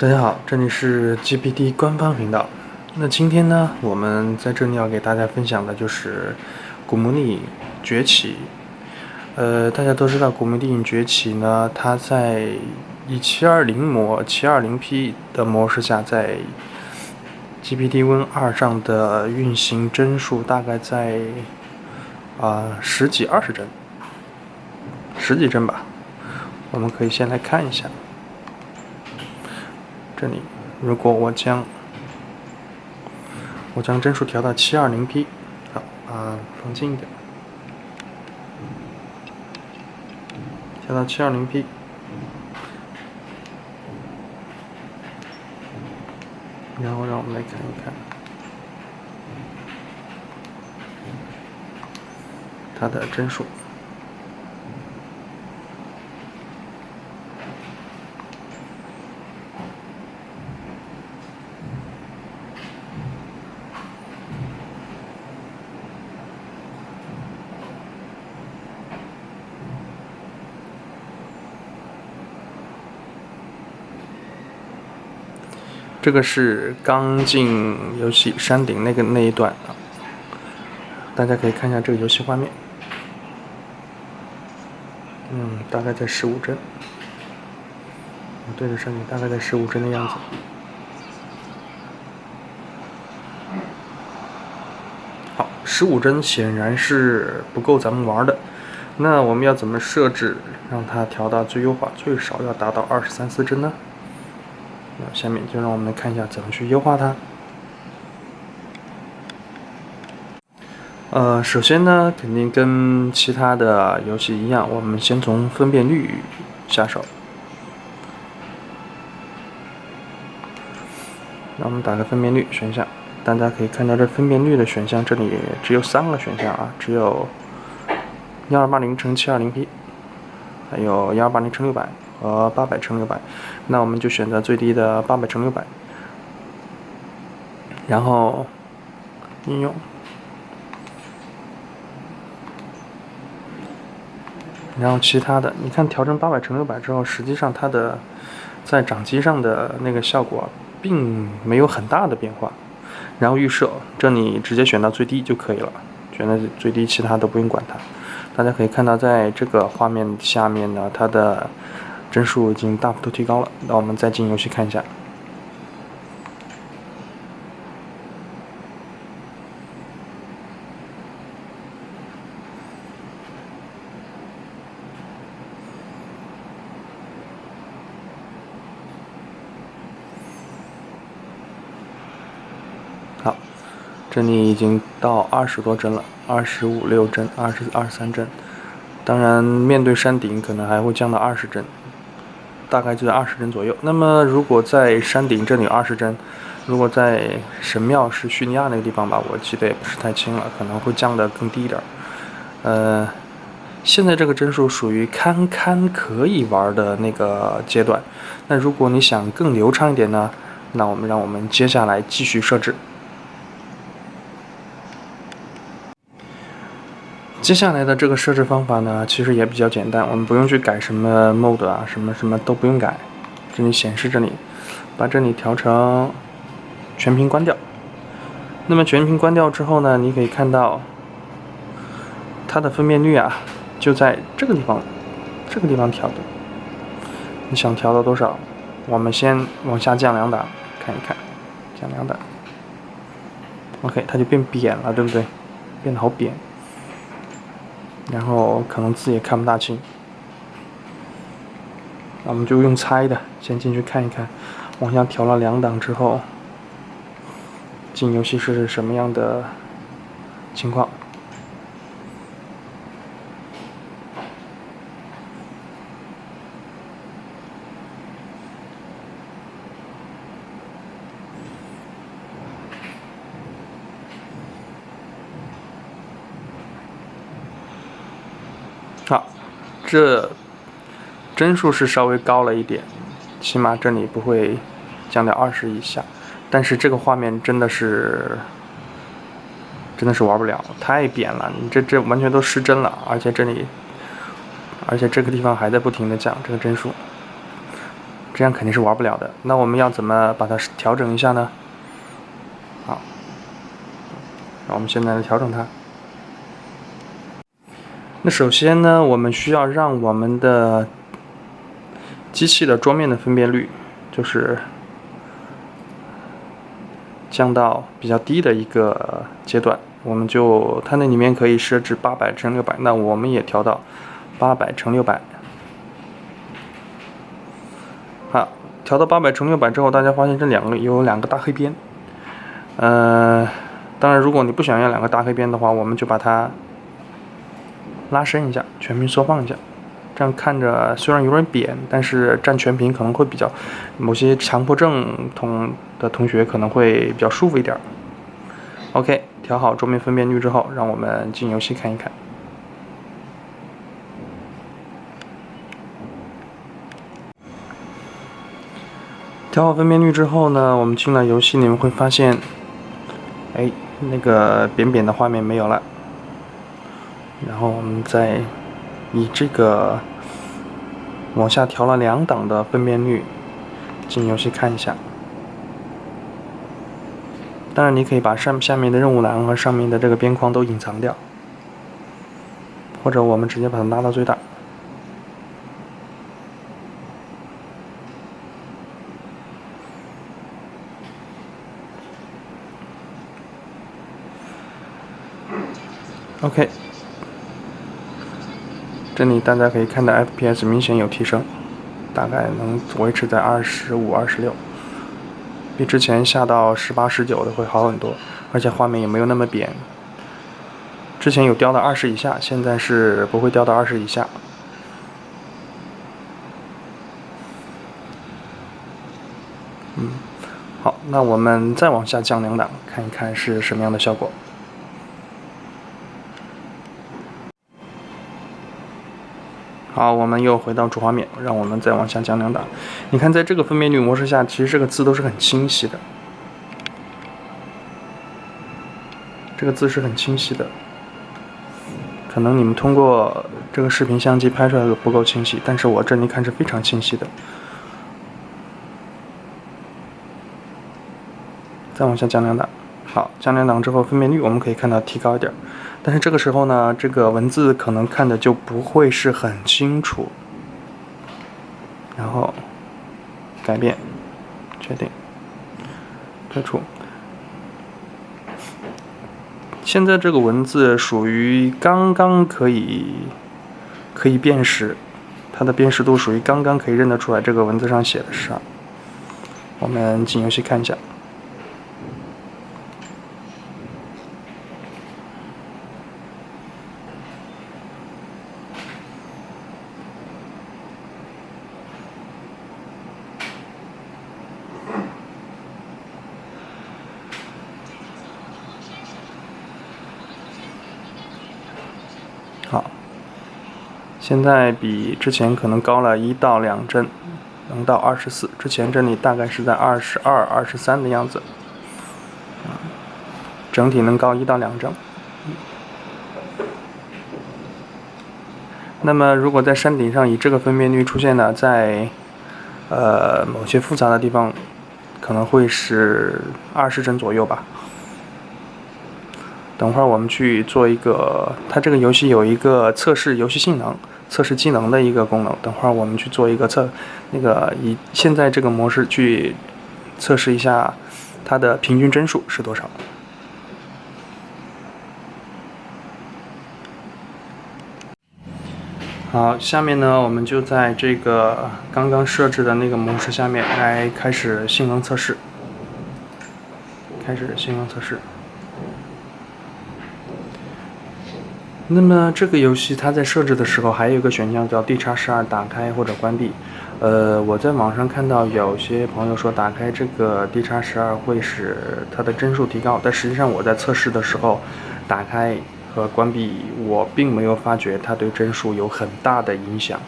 大家好，这里是 GPT 官方频道。那今天呢，我们在这里要给大家分享的就是《古墓丽影：崛起》。呃，大家都知道《古墓丽影：崛起》呢，它在以720模、720P 的模式下，在 GPT Win 2上的运行帧数大概在啊十几二十帧，十几帧吧。我们可以先来看一下。这里，如果我将我将帧数调到七二零 P，好，啊，放近一点，调到七二零 P，然后让我们来看一看它的帧数。这个是刚进游戏山顶那个那一段啊，大家可以看一下这个游戏画面，嗯，大概在十五帧，对着山顶大概在十五帧的样子。好，十五帧显然是不够咱们玩的，那我们要怎么设置让它调到最优化，最少要达到二十三四帧呢？下面就让我们来看一下怎么去优化它。呃，首先呢，肯定跟其他的游戏一样，我们先从分辨率下手。那我们打开分辨率选项，大家可以看到这分辨率的选项，这里只有三个选项啊，只有幺二八零乘七二零 P，还有幺二八零乘六百。和八百乘六百，那我们就选择最低的八百乘六百，然后应用，然后其他的，你看调成八百乘六百之后，实际上它的在掌机上的那个效果并没有很大的变化。然后预设，这里直接选到最低就可以了，选到最低，其他都不用管它。大家可以看到，在这个画面下面呢，它的。帧数已经大幅度提高了，那我们再进游戏看一下。好，这里已经到二十多帧了，二十五六帧，二十二三帧。当然，面对山顶可能还会降到二十帧。大概就在二十帧左右。那么，如果在山顶这里二十帧，如果在神庙是叙利亚那个地方吧，我记得也不是太清了，可能会降得更低一点。呃，现在这个帧数属于堪堪可以玩的那个阶段。那如果你想更流畅一点呢，那我们让我们接下来继续设置。接下来的这个设置方法呢，其实也比较简单，我们不用去改什么 mode 啊，什么什么都不用改。这里显示这里，把这里调成全屏关掉。那么全屏关掉之后呢，你可以看到它的分辨率啊，就在这个地方，这个地方调的。你想调到多少？我们先往下降两档，看一看，降两档。OK，它就变扁了，对不对？变得好扁。然后可能字也看不大清，那我们就用猜的，先进去看一看，往下调了两档之后，进游戏是什么样的情况？好，这帧数是稍微高了一点，起码这里不会降到二十以下。但是这个画面真的是，真的是玩不了，太扁了。你这这完全都失真了，而且这里，而且这个地方还在不停的降这个帧数。这样肯定是玩不了的。那我们要怎么把它调整一下呢？好，那我们现在来调整它。那首先呢，我们需要让我们的机器的桌面的分辨率，就是降到比较低的一个阶段。我们就它那里面可以设置八百乘六百，那我们也调到八百乘六百。好，调到八百乘六百之后，大家发现这两个有两个大黑边。呃，当然，如果你不想要两个大黑边的话，我们就把它拉伸一下，全屏缩放一下。这样看着虽然有点扁，但是占全屏可能会比较，某些强迫症同的同学可能会比较舒服一点。OK。调好桌面分辨率之后，让我们进游戏看一看。调好分辨率之后呢，我们进了游戏，你们会发现，哎，那个扁扁的画面没有了。然后我们再以这个往下调了两档的分辨率进游戏看一下。当然，你可以把上下面的任务栏和上面的这个边框都隐藏掉，或者我们直接把它拉到最大。OK，这里大家可以看到 FPS 明显有提升，大概能维持在二十五、二十六。比之前下到十八、十九的会好很多，而且画面也没有那么扁。之前有掉到二十以下，现在是不会掉到二十以下。嗯，好，那我们再往下降两档，看一看是什么样的效果。好，我们又回到主画面，让我们再往下降两档。你看，在这个分辨率模式下，其实这个字都是很清晰的。这个字是很清晰的，可能你们通过这个视频相机拍出来的不够清晰，但是我这里看是非常清晰的。再往下降两档，好，降两档之后，分辨率我们可以看到提高一点。但是这个时候呢，这个文字可能看的就不会是很清楚。然后改变，确定，退出。现在这个文字属于刚刚可以可以辨识，它的辨识度属于刚刚可以认得出来这个文字上写的是啥。我们进游戏看一下。现在比之前可能高了一到两帧，能到二十四。之前这里大概是在二十二、二十三的样子，整体能高一到两帧。那么，如果在山顶上以这个分辨率出现呢，在呃某些复杂的地方，可能会是二十帧左右吧。等会儿我们去做一个，它这个游戏有一个测试游戏性能、测试机能的一个功能。等会儿我们去做一个测，那个以现在这个模式去测试一下它的平均帧数是多少。好，下面呢，我们就在这个刚刚设置的那个模式下面来开始性能测试，开始性能测试。那么这个游戏它在设置的时候还有一个选项叫 D 叉十二打开或者关闭。呃，我在网上看到有些朋友说打开这个 D 叉十二会使它的帧数提高，但实际上我在测试的时候打开和关闭，我并没有发觉它对帧数有很大的影响。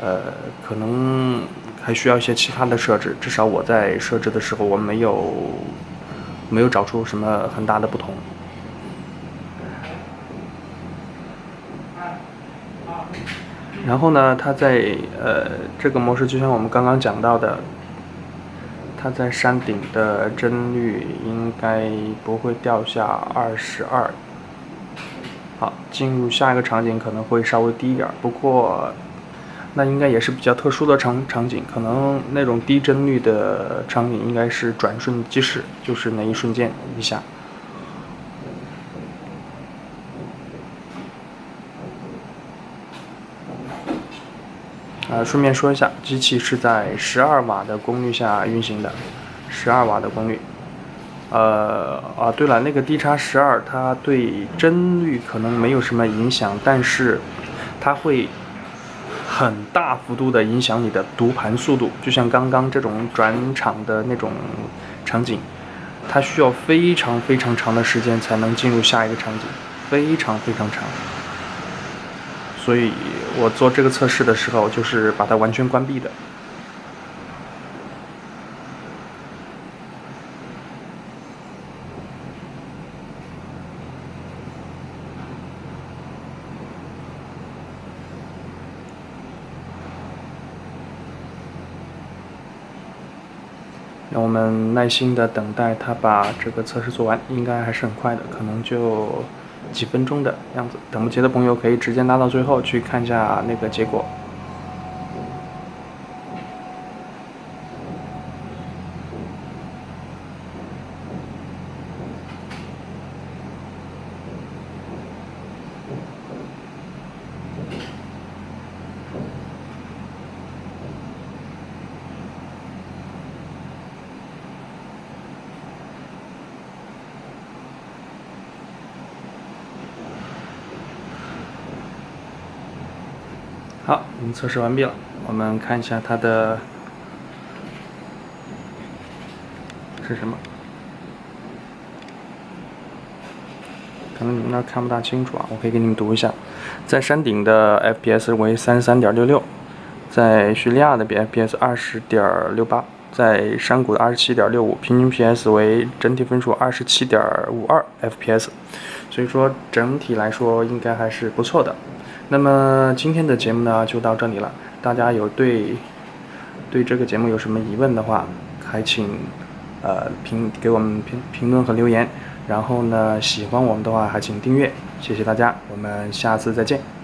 呃，可能还需要一些其他的设置，至少我在设置的时候我没有没有找出什么很大的不同。然后呢，它在呃这个模式，就像我们刚刚讲到的，它在山顶的帧率应该不会掉下二十二。好，进入下一个场景可能会稍微低一点，不过那应该也是比较特殊的场场景，可能那种低帧率的场景应该是转瞬即逝，就是那一瞬间一下。顺便说一下，机器是在十二瓦的功率下运行的，十二瓦的功率。呃，啊，对了，那个 D 叉十二，它对帧率可能没有什么影响，但是它会很大幅度的影响你的读盘速度。就像刚刚这种转场的那种场景，它需要非常非常长的时间才能进入下一个场景，非常非常长。所以我做这个测试的时候，就是把它完全关闭的。让我们耐心的等待它把这个测试做完，应该还是很快的，可能就。几分钟的样子，等不及的朋友可以直接拉到最后去看一下那个结果。好，我们测试完毕了。我们看一下它的是什么？可能你们那看不大清楚啊，我可以给你们读一下。在山顶的 FPS 为三十三点六六，在叙利亚的 FPS 二十点六八，在山谷的二十七点六五，平均 PS 为整体分数二十七点五二 FPS。所以说整体来说应该还是不错的。那么今天的节目呢就到这里了。大家有对对这个节目有什么疑问的话，还请呃评给我们评评论和留言。然后呢，喜欢我们的话还请订阅。谢谢大家，我们下次再见。